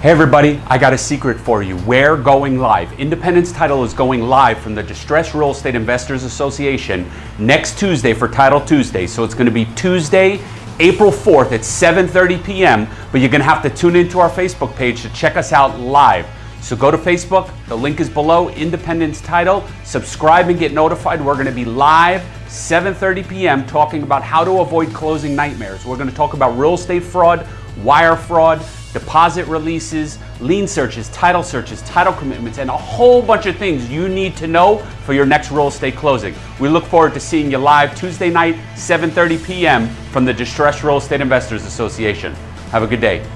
Hey everybody, I got a secret for you. We're going live. Independence Title is going live from the Distressed Real Estate Investors Association next Tuesday for Title Tuesday. So it's going to be Tuesday, April 4th at 7:30 p.m., but you're going to have to tune into our Facebook page to check us out live. So go to Facebook, the link is below, Independence Title, subscribe and get notified. We're going to be live 7:30 p.m. talking about how to avoid closing nightmares. We're going to talk about real estate fraud, wire fraud, deposit releases, lien searches, title searches, title commitments, and a whole bunch of things you need to know for your next real estate closing. We look forward to seeing you live Tuesday night, 7:30 p.m. from the Distressed Real Estate Investors Association. Have a good day.